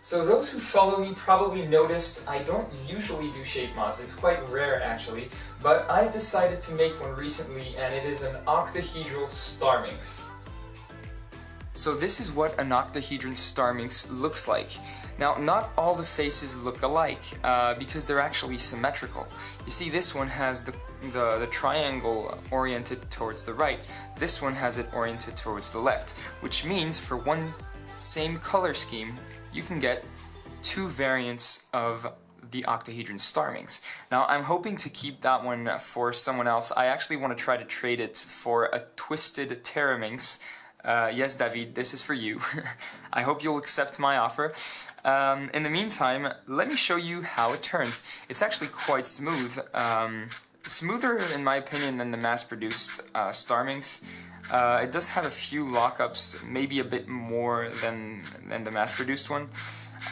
So those who follow me probably noticed I don't usually do shape mods, it's quite rare actually, but I've decided to make one recently and it is an octahedral Starminx. So this is what an octahedron Starminx looks like. Now, not all the faces look alike, uh, because they're actually symmetrical. You see, this one has the, the, the, triangle oriented towards the right, this one has it oriented towards the left, which means for one same color scheme, you can get two variants of the octahedron Starminx. Now, I'm hoping to keep that one for someone else. I actually want to try to trade it for a twisted Terraminx, uh, yes, David, this is for you. I hope you'll accept my offer. Um, in the meantime, let me show you how it turns. It's actually quite smooth. Um, smoother, in my opinion, than the mass-produced uh, Starminx. Uh, it does have a few lockups, maybe a bit more than, than the mass-produced one.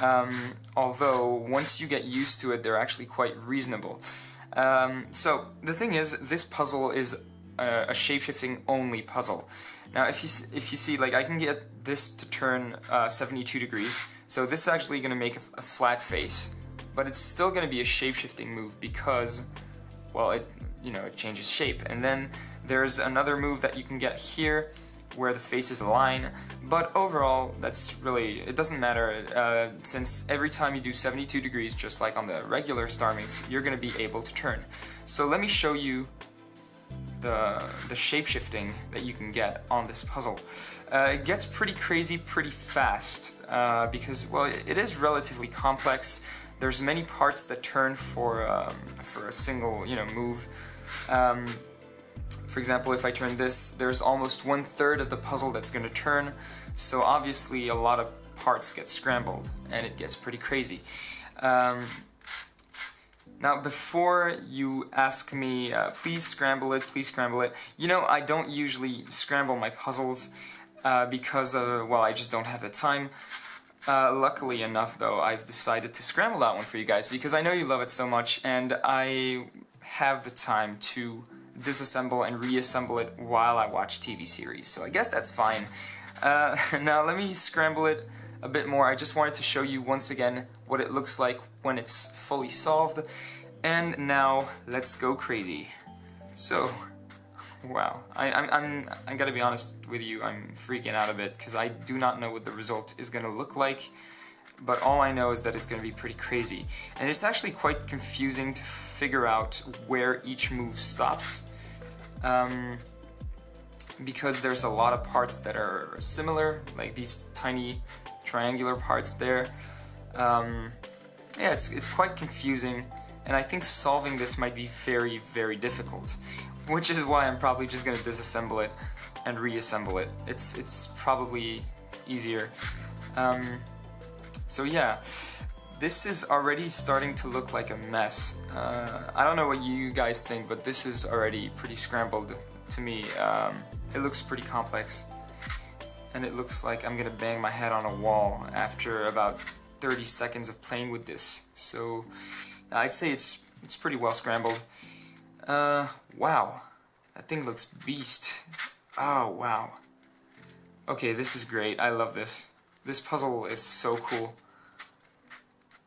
Um, although, once you get used to it, they're actually quite reasonable. Um, so, the thing is, this puzzle is a, a shapeshifting only puzzle. Now if you, if you see, like I can get this to turn uh, 72 degrees, so this is actually going to make a, a, flat face, but it's still going to be a shapeshifting move because, well, it, you know, it changes shape. And then there's another move that you can get here, where the faces align, but overall, that's really, it doesn't matter, uh, since every time you do 72 degrees, just like on the regular Starminx, you're going to be able to turn. So let me show you the, the shapeshifting that you can get on this puzzle. Uh, it gets pretty crazy pretty fast uh, because, well, it is relatively complex. There's many parts that turn for, um, for a single, you know, move. Um, for example, if I turn this, there's almost one third of the puzzle that's going to turn, so obviously a lot of parts get scrambled, and it gets pretty crazy. Um, now, before you ask me, uh, please scramble it, please scramble it, you know, I don't usually scramble my puzzles uh, because, of, well, I just don't have the time. Uh, luckily enough, though, I've decided to scramble that one for you guys because I know you love it so much and I have the time to disassemble and reassemble it while I watch TV series, so I guess that's fine. Uh, now, let me scramble it a bit more. I just wanted to show you once again what it looks like when it's fully solved. And now, let's go crazy. So, wow, I, I'm, I'm, I gotta be honest with you, I'm freaking out a bit because I do not know what the result is gonna look like, but all I know is that it's gonna be pretty crazy. And it's actually quite confusing to figure out where each move stops. Um, because there's a lot of parts that are similar, like these tiny triangular parts there. Um, yeah, it's, it's quite confusing, and I think solving this might be very, very difficult, which is why I'm probably just going to disassemble it and reassemble it. It's, it's probably easier. Um, so yeah, this is already starting to look like a mess. Uh, I don't know what you guys think, but this is already pretty scrambled to me. Um, it looks pretty complex. And it looks like I'm gonna bang my head on a wall after about 30 seconds of playing with this. So I'd say it's it's pretty well scrambled. Uh, wow. That thing looks beast. Oh, wow. Okay, this is great. I love this. This puzzle is so cool.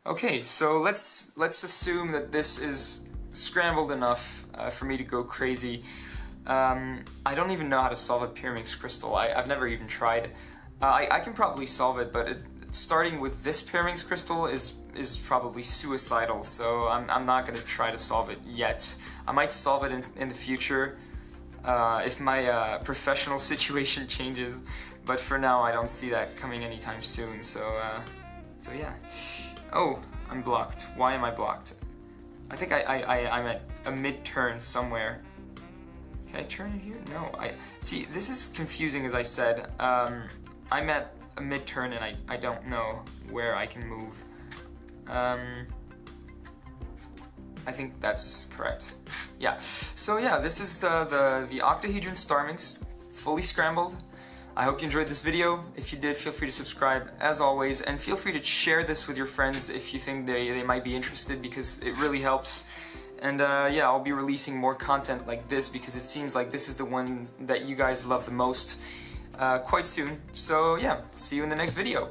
Okay, so let's let's assume that this is scrambled enough uh, for me to go crazy. Um, I don't even know how to solve a Pyraminx crystal. I, have never even tried. Uh, I, I, can probably solve it, but it, starting with this Pyraminx crystal is is probably suicidal, so I'm, I'm not going to try to solve it yet. I might solve it in, in the future uh, if my uh, professional situation changes, but for now I don't see that coming anytime soon, so, uh, so yeah. Oh, I'm blocked. Why am I blocked? I think I, I, I, I'm at a mid-turn somewhere. Can I turn it here? No, I, see, this is confusing as I said. Um, I'm at a mid-turn and I, I don't know where I can move. Um, I think that's correct. Yeah, so yeah, this is the, the, the octahedron Starminx, fully scrambled. I hope you enjoyed this video. If you did, feel free to subscribe as always, and feel free to share this with your friends if you think they, they might be interested because it really helps. And uh, yeah, I'll be releasing more content like this because it seems like this is the one that you guys love the most uh, quite soon. So yeah, see you in the next video.